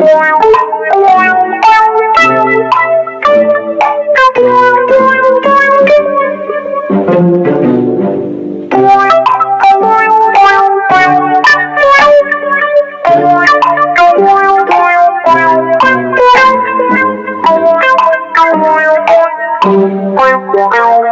Wow, wow.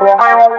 Wow.